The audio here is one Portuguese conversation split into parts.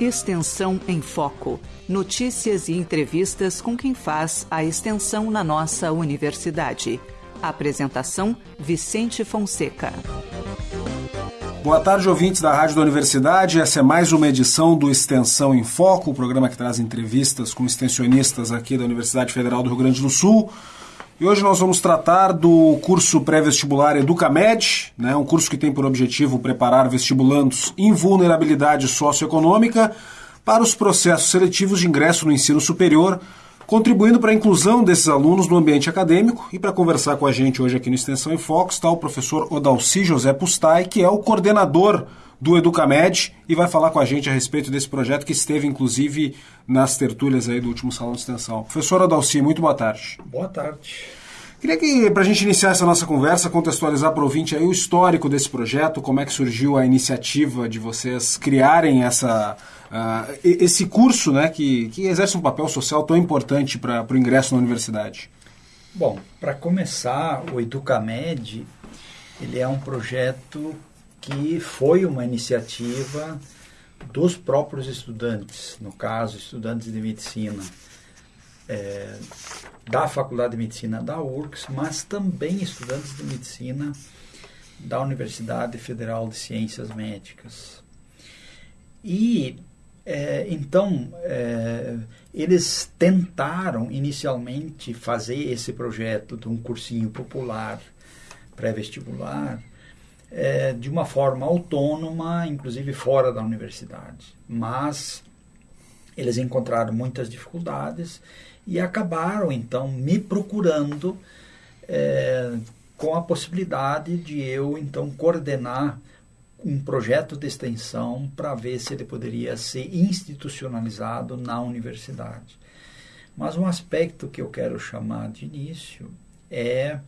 Extensão em Foco. Notícias e entrevistas com quem faz a extensão na nossa universidade. Apresentação: Vicente Fonseca. Boa tarde, ouvintes da Rádio da Universidade. Essa é mais uma edição do Extensão em Foco, o programa que traz entrevistas com extensionistas aqui da Universidade Federal do Rio Grande do Sul. E hoje nós vamos tratar do curso pré-vestibular Educamed, né, um curso que tem por objetivo preparar vestibulandos em vulnerabilidade socioeconômica para os processos seletivos de ingresso no ensino superior, contribuindo para a inclusão desses alunos no ambiente acadêmico. E para conversar com a gente hoje aqui no Extensão em Foco está o professor Odalci José Pustai, que é o coordenador do Educamed e vai falar com a gente a respeito desse projeto que esteve, inclusive, nas tertúlias aí do último Salão de Extensão. Professor Adalci, muito boa tarde. Boa tarde. Queria que, para a gente iniciar essa nossa conversa, contextualizar para o ouvinte aí o histórico desse projeto, como é que surgiu a iniciativa de vocês criarem essa, uh, esse curso né, que, que exerce um papel social tão importante para o ingresso na universidade. Bom, para começar, o Educamed ele é um projeto que foi uma iniciativa dos próprios estudantes, no caso, estudantes de medicina é, da Faculdade de Medicina da URCS, mas também estudantes de medicina da Universidade Federal de Ciências Médicas. E é, então é, eles tentaram inicialmente fazer esse projeto de um cursinho popular pré-vestibular é, de uma forma autônoma, inclusive fora da universidade. Mas eles encontraram muitas dificuldades e acabaram então me procurando é, com a possibilidade de eu então coordenar um projeto de extensão para ver se ele poderia ser institucionalizado na universidade. Mas um aspecto que eu quero chamar de início é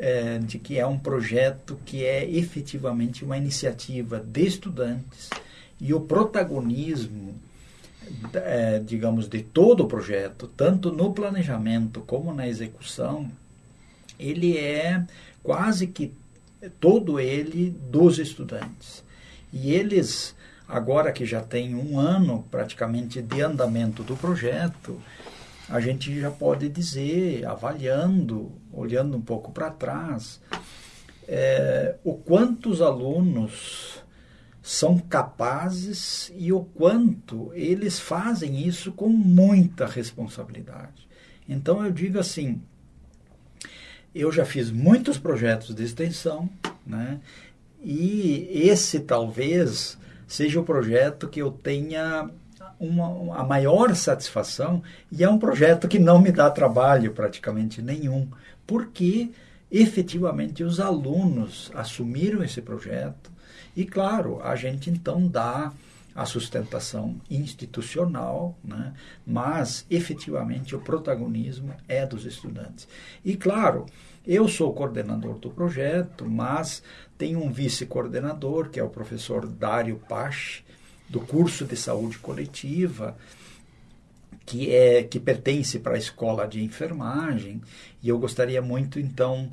é, de que é um projeto que é efetivamente uma iniciativa de estudantes e o protagonismo, é, digamos, de todo o projeto, tanto no planejamento como na execução, ele é quase que todo ele dos estudantes. E eles, agora que já tem um ano praticamente de andamento do projeto, a gente já pode dizer, avaliando, olhando um pouco para trás, é, o quanto os alunos são capazes e o quanto eles fazem isso com muita responsabilidade. Então eu digo assim, eu já fiz muitos projetos de extensão, né? E esse talvez seja o projeto que eu tenha uma, a maior satisfação e é um projeto que não me dá trabalho praticamente nenhum, porque efetivamente os alunos assumiram esse projeto e, claro, a gente então dá a sustentação institucional, né? mas efetivamente o protagonismo é dos estudantes. E, claro, eu sou coordenador do projeto, mas tem um vice-coordenador, que é o professor Dário Pache, do curso de saúde coletiva, que é que pertence para a escola de enfermagem, e eu gostaria muito então,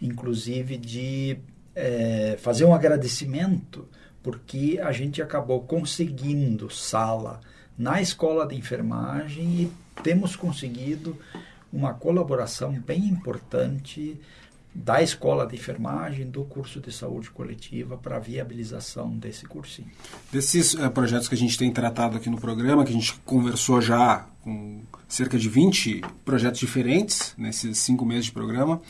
inclusive, de é, fazer um agradecimento porque a gente acabou conseguindo sala na escola de enfermagem e temos conseguido uma colaboração bem importante da escola de enfermagem, do curso de saúde coletiva para a viabilização desse cursinho. Desses uh, projetos que a gente tem tratado aqui no programa, que a gente conversou já com cerca de 20 projetos diferentes nesses cinco meses de programa,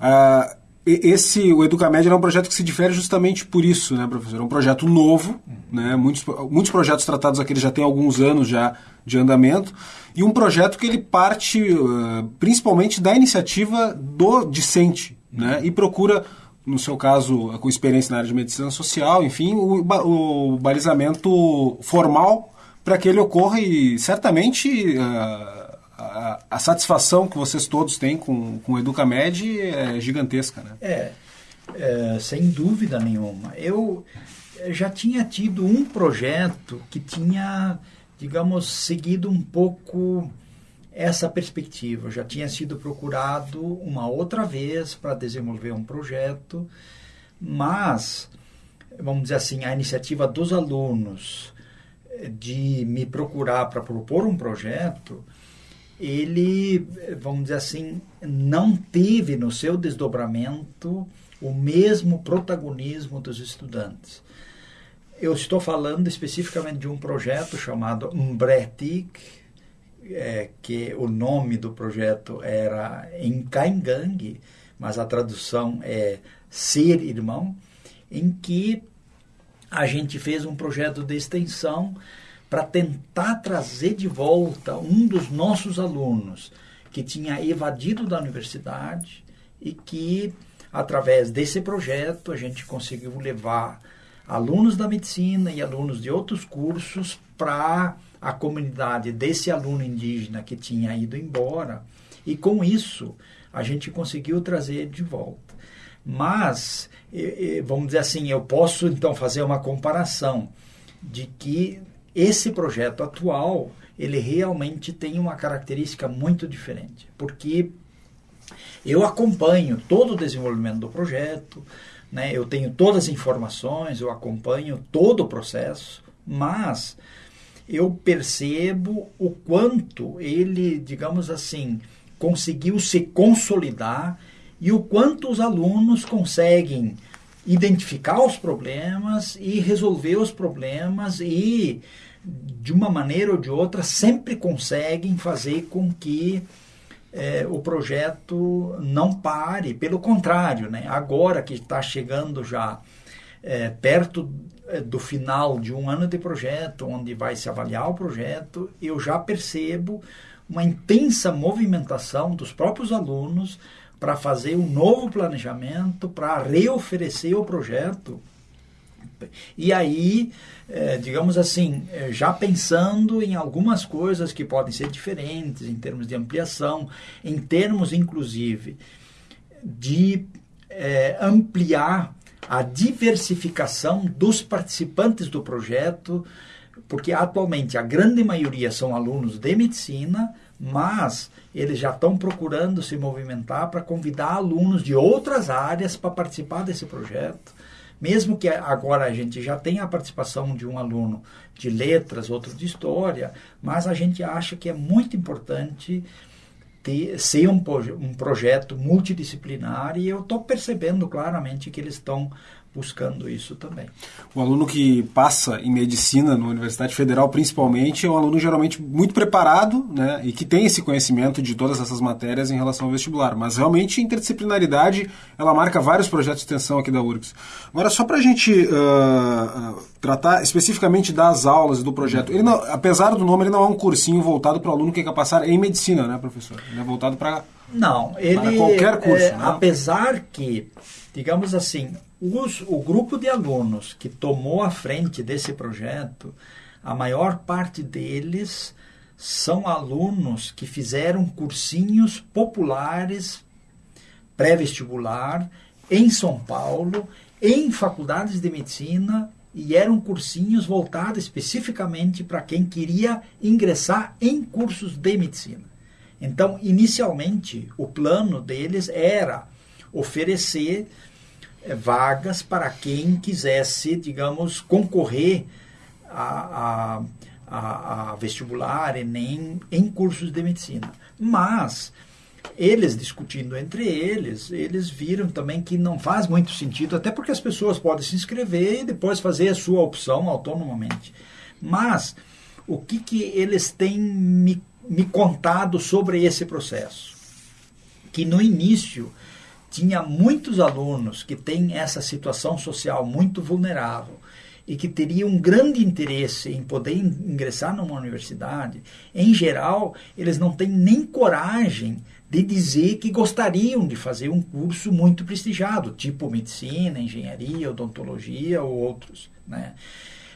uh, esse, o Educamed é um projeto que se difere justamente por isso, né, professor? É um projeto novo, né? Muitos, muitos projetos tratados aqui já têm alguns anos já de andamento, e um projeto que ele parte uh, principalmente da iniciativa do discente, né? E procura, no seu caso, com experiência na área de medicina social, enfim, o, o balizamento formal para que ele ocorra e certamente a, a, a, satisfação que vocês todos têm com, com o Educamed é gigantesca, né? É, é, sem dúvida nenhuma. Eu já tinha tido um projeto que tinha, digamos, seguido um pouco essa perspectiva. Eu já tinha sido procurado uma outra vez para desenvolver um projeto, mas, vamos dizer assim, a iniciativa dos alunos de me procurar para propor um projeto, ele, vamos dizer assim, não teve no seu desdobramento o mesmo protagonismo dos estudantes. Eu estou falando especificamente de um projeto chamado Mbretik, é, que o nome do projeto era Encaingang, mas a tradução é Ser Irmão, em que a gente fez um projeto de extensão para tentar trazer de volta um dos nossos alunos que tinha evadido da universidade e que, através desse projeto, a gente conseguiu levar alunos da medicina e alunos de outros cursos para a comunidade desse aluno indígena que tinha ido embora. E com isso, a gente conseguiu trazer de volta. Mas, vamos dizer assim, eu posso então fazer uma comparação de que esse projeto atual, ele realmente tem uma característica muito diferente, porque eu acompanho todo o desenvolvimento do projeto, né? eu tenho todas as informações, eu acompanho todo o processo, mas eu percebo o quanto ele, digamos assim, conseguiu se consolidar e o quanto os alunos conseguem identificar os problemas e resolver os problemas e de uma maneira ou de outra sempre conseguem fazer com que é, o projeto não pare, pelo contrário, né? agora que está chegando já é, perto é, do final de um ano de projeto, onde vai se avaliar o projeto, eu já percebo uma intensa movimentação dos próprios alunos para fazer um novo planejamento, para reoferecer o projeto. E aí, é, digamos assim, é, já pensando em algumas coisas que podem ser diferentes em termos de ampliação, em termos, inclusive, de é, ampliar a diversificação dos participantes do projeto, porque atualmente a grande maioria são alunos de medicina, mas eles já estão procurando se movimentar para convidar alunos de outras áreas para participar desse projeto. Mesmo que agora a gente já tenha a participação de um aluno de letras, outro de história, mas a gente acha que é muito importante ter, ser um, um projeto multidisciplinar e eu estou percebendo claramente que eles estão buscando isso também. O aluno que passa em medicina na Universidade Federal, principalmente, é um aluno geralmente muito preparado né, e que tem esse conhecimento de todas essas matérias em relação ao vestibular. Mas realmente, interdisciplinaridade, ela marca vários projetos de extensão aqui da URGS. Agora, só para a gente uh, tratar especificamente das aulas do projeto, ele não, apesar do nome, ele não é um cursinho voltado para o aluno que quer passar em medicina, né, professor? Ele é voltado para não, ele para qualquer curso. É, né? Apesar que, digamos assim, os, o grupo de alunos que tomou a frente desse projeto, a maior parte deles são alunos que fizeram cursinhos populares pré-vestibular em São Paulo, em faculdades de medicina e eram cursinhos voltados especificamente para quem queria ingressar em cursos de medicina. Então, inicialmente, o plano deles era oferecer é, vagas para quem quisesse, digamos, concorrer a, a, a, a vestibular, Enem, em cursos de medicina. Mas eles discutindo entre eles, eles viram também que não faz muito sentido, até porque as pessoas podem se inscrever e depois fazer a sua opção autonomamente. Mas o que, que eles têm me, me contado sobre esse processo? Que no início tinha muitos alunos que têm essa situação social muito vulnerável e que teriam um grande interesse em poder ingressar numa universidade, em geral, eles não têm nem coragem de dizer que gostariam de fazer um curso muito prestigiado, tipo medicina, engenharia, odontologia ou outros. Né?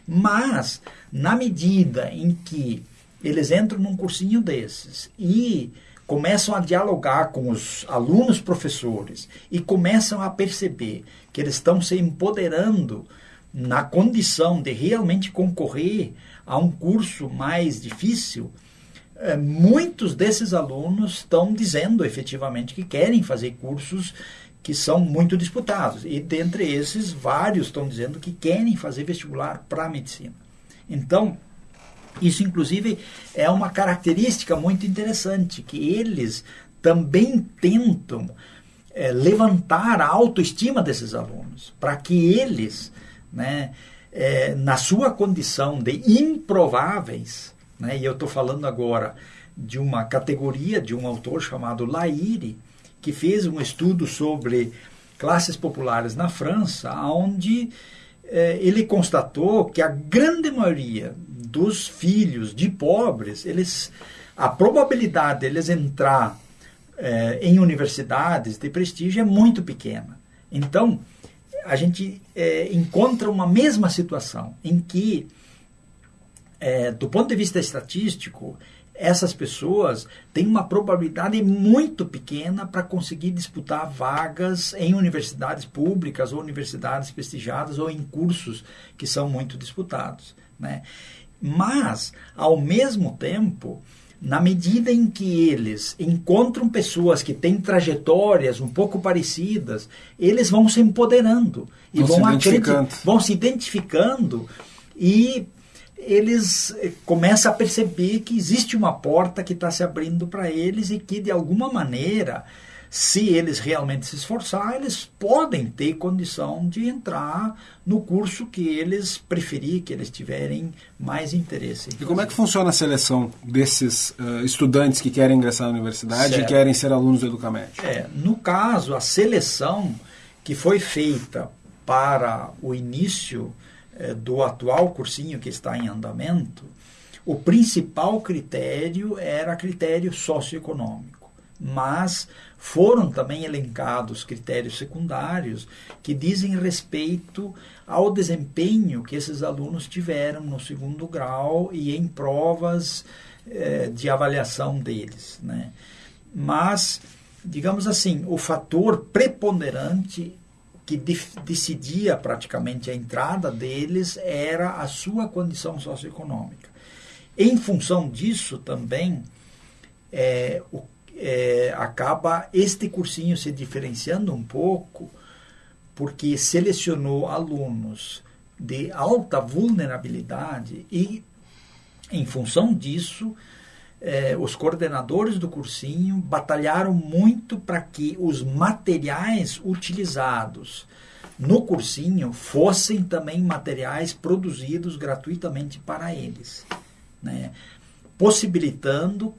Mas, na medida em que eles entram num cursinho desses e começam a dialogar com os alunos professores e começam a perceber que eles estão se empoderando na condição de realmente concorrer a um curso mais difícil, é, muitos desses alunos estão dizendo efetivamente que querem fazer cursos que são muito disputados. E dentre esses, vários estão dizendo que querem fazer vestibular para medicina. Então, Isso, inclusive, é uma característica muito interessante, que eles também tentam é, levantar a autoestima desses alunos, para que eles, né, é, na sua condição de improváveis, né, e eu estou falando agora de uma categoria de um autor chamado Laire, que fez um estudo sobre classes populares na França, onde ele constatou que a grande maioria dos filhos de pobres, eles, a probabilidade deles entrar é, em universidades de prestígio é muito pequena. Então, a gente é, encontra uma mesma situação em que, é, do ponto de vista estatístico, essas pessoas têm uma probabilidade muito pequena para conseguir disputar vagas em universidades públicas ou universidades prestigiadas ou em cursos que são muito disputados. Né? Mas, ao mesmo tempo, na medida em que eles encontram pessoas que têm trajetórias um pouco parecidas, eles vão se empoderando e vão, vão, se, vão se identificando e eles eh, começam a perceber que existe uma porta que está se abrindo para eles e que, de alguma maneira, se eles realmente se esforçar, eles podem ter condição de entrar no curso que eles preferir, que eles tiverem mais interesse. E como é que funciona a seleção desses uh, estudantes que querem ingressar na universidade certo. e querem ser alunos do Educamed? É, no caso, a seleção que foi feita para o início do atual cursinho que está em andamento, o principal critério era critério socioeconômico, mas foram também elencados critérios secundários que dizem respeito ao desempenho que esses alunos tiveram no segundo grau e em provas eh, de avaliação deles. Né? Mas, digamos assim, o fator preponderante que decidia praticamente a entrada deles era a sua condição socioeconômica. Em função disso também, é, o, é, acaba este cursinho se diferenciando um pouco, porque selecionou alunos de alta vulnerabilidade e, em função disso, eh, os coordenadores do cursinho batalharam muito para que os materiais utilizados no cursinho fossem também materiais produzidos gratuitamente para eles, né? possibilitando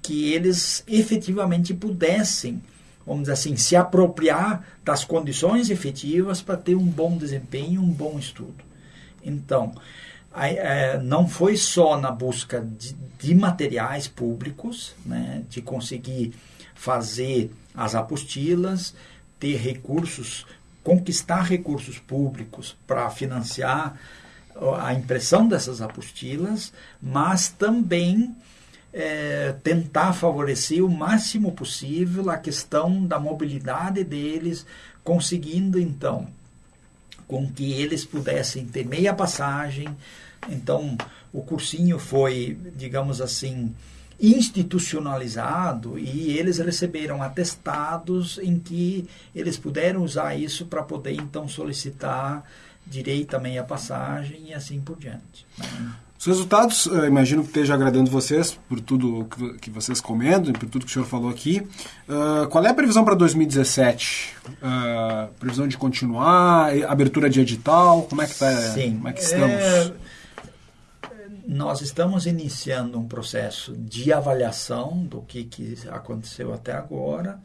que eles efetivamente pudessem, vamos dizer assim, se apropriar das condições efetivas para ter um bom desempenho, um bom estudo. Então, é, não foi só na busca de, de materiais públicos, né, de conseguir fazer as apostilas, ter recursos, conquistar recursos públicos para financiar a impressão dessas apostilas, mas também é, tentar favorecer o máximo possível a questão da mobilidade deles, conseguindo então com que eles pudessem ter meia passagem. Então, o cursinho foi, digamos assim, institucionalizado e eles receberam atestados em que eles puderam usar isso para poder então solicitar direito a meia passagem e assim por diante. Né? Os resultados, eu imagino que esteja agradando vocês por tudo que vocês comentam, por tudo que o senhor falou aqui. Uh, qual é a previsão para 2017? Uh, previsão de continuar? Abertura de edital? Como é que, tá, Sim. Como é que estamos? É, nós estamos iniciando um processo de avaliação do que, que aconteceu até agora.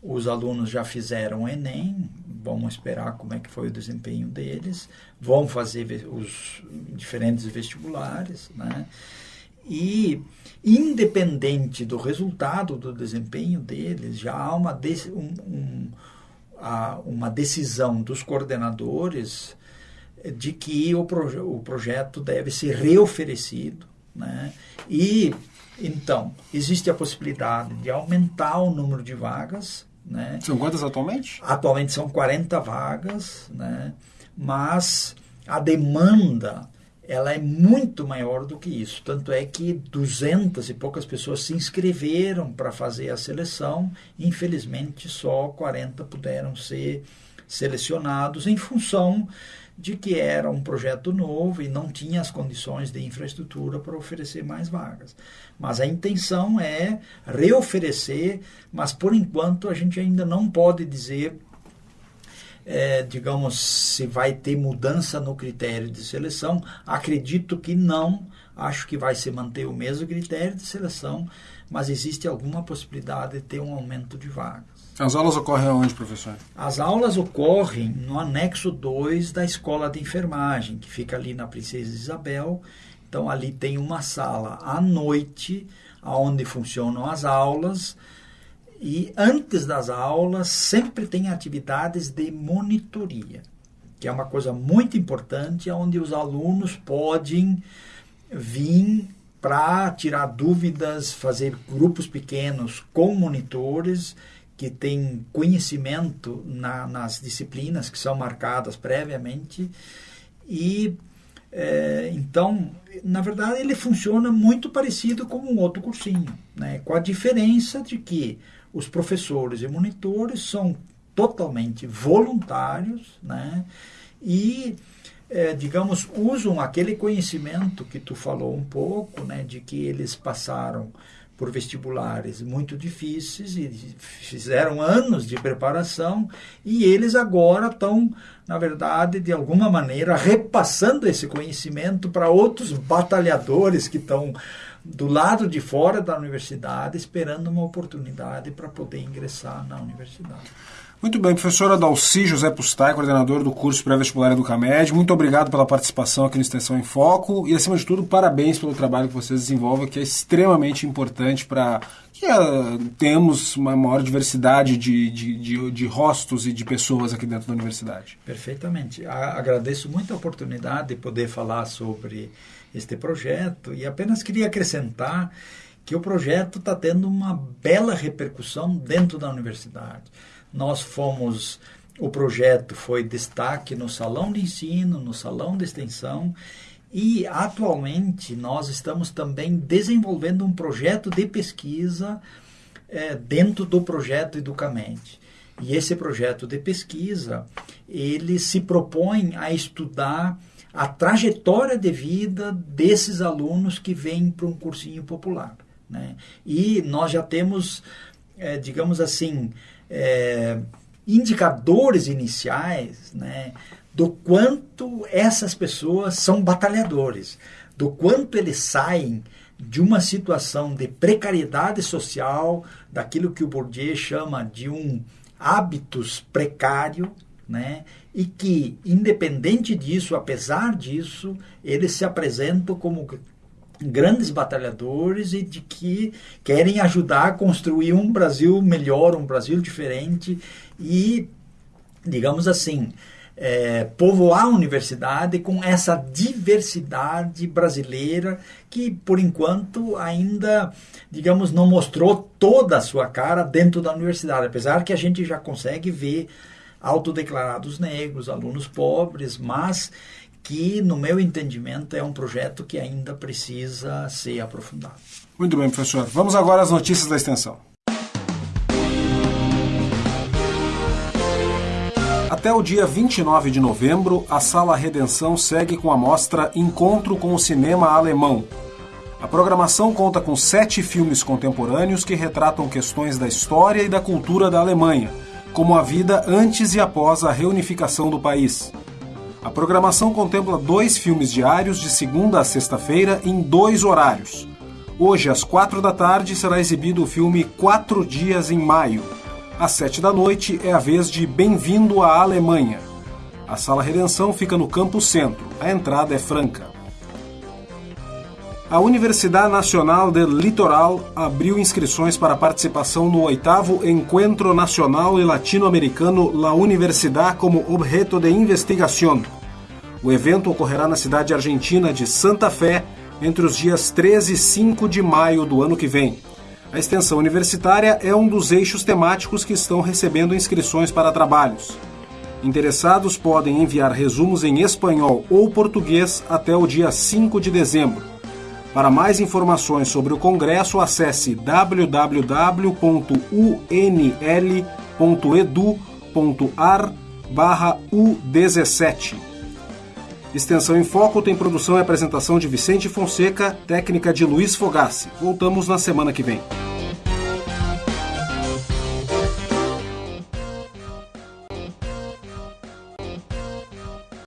Os alunos já fizeram o Enem, vamos esperar como é que foi o desempenho deles, vão fazer os diferentes vestibulares, né? E, independente do resultado do desempenho deles, já há uma, um, um, uma decisão dos coordenadores de que o, proje o projeto deve ser reoferecido. Né? E, então, existe a possibilidade de aumentar o número de vagas né? São quantas atualmente? Atualmente são 40 vagas, né? mas a demanda ela é muito maior do que isso. Tanto é que 200 e poucas pessoas se inscreveram para fazer a seleção, infelizmente só 40 puderam ser selecionados em função de que era um projeto novo e não tinha as condições de infraestrutura para oferecer mais vagas. Mas a intenção é reoferecer, mas por enquanto a gente ainda não pode dizer, é, digamos, se vai ter mudança no critério de seleção. Acredito que não, acho que vai se manter o mesmo critério de seleção, mas existe alguma possibilidade de ter um aumento de vagas. As aulas ocorrem aonde, professor? As aulas ocorrem no anexo 2 da escola de enfermagem, que fica ali na Princesa Isabel. Então, ali tem uma sala à noite, onde funcionam as aulas. E antes das aulas, sempre tem atividades de monitoria, que é uma coisa muito importante, onde os alunos podem vir para tirar dúvidas, fazer grupos pequenos com monitores que tem conhecimento na, nas disciplinas que são marcadas previamente e é, então na verdade ele funciona muito parecido com um outro cursinho né com a diferença de que os professores e monitores são totalmente voluntários né e é, digamos usam aquele conhecimento que tu falou um pouco né de que eles passaram por vestibulares muito difíceis e fizeram anos de preparação e eles agora estão, na verdade, de alguma maneira, repassando esse conhecimento para outros batalhadores que estão do lado de fora da universidade esperando uma oportunidade para poder ingressar na universidade. Muito bem, professor Adalci José Pustai, coordenador do curso pré-vestibular Educamed, muito obrigado pela participação aqui no Extensão em Foco e, acima de tudo, parabéns pelo trabalho que vocês desenvolvem, que é extremamente importante para que uh, temos uma maior diversidade de, de, de, de, rostos e de pessoas aqui dentro da universidade. Perfeitamente. Agradeço muito a oportunidade de poder falar sobre este projeto e apenas queria acrescentar que o projeto está tendo uma bela repercussão dentro da universidade nós fomos, o projeto foi destaque no salão de ensino, no salão de extensão e atualmente nós estamos também desenvolvendo um projeto de pesquisa é, dentro do projeto Educamente. E esse projeto de pesquisa, ele se propõe a estudar a trajetória de vida desses alunos que vêm para um cursinho popular. Né? E nós já temos, é, digamos assim, é, indicadores iniciais né, do quanto essas pessoas são batalhadores, do quanto eles saem de uma situação de precariedade social, daquilo que o Bourdieu chama de um hábitos precário, né? E que, independente disso, apesar disso, eles se apresentam como grandes batalhadores e de que querem ajudar a construir um Brasil melhor, um Brasil diferente e, digamos assim, é, povoar a universidade com essa diversidade brasileira que, por enquanto, ainda, digamos, não mostrou toda a sua cara dentro da universidade, apesar que a gente já consegue ver autodeclarados negros, alunos pobres, mas que, no meu entendimento, é um projeto que ainda precisa ser aprofundado. Muito bem, professor. Vamos agora às notícias da extensão. Até o dia 29 de novembro, a Sala Redenção segue com a mostra Encontro com o Cinema Alemão. A programação conta com sete filmes contemporâneos que retratam questões da história e da cultura da Alemanha, como a vida antes e após a reunificação do país. A programação contempla dois filmes diários de segunda a sexta-feira em dois horários. Hoje, às quatro da tarde, será exibido o filme Quatro Dias em Maio. Às sete da noite é a vez de Bem-vindo à Alemanha. A Sala Redenção fica no Campo Centro. A entrada é franca. A Universidade Nacional del Litoral abriu inscrições para participação no oitavo Encontro Nacional e Latino-Americano La Universidad como Objeto de Investigación. O evento ocorrerá na cidade argentina de Santa Fé entre os dias 13 e 5 de maio do ano que vem. A extensão universitária é um dos eixos temáticos que estão recebendo inscrições para trabalhos. Interessados podem enviar resumos em espanhol ou português até o dia 5 de dezembro. Para mais informações sobre o congresso, acesse www.unl.edu.ar/u17. Extensão em Foco tem produção e apresentação de Vicente Fonseca, técnica de Luiz Fogassi. Voltamos na semana que vem.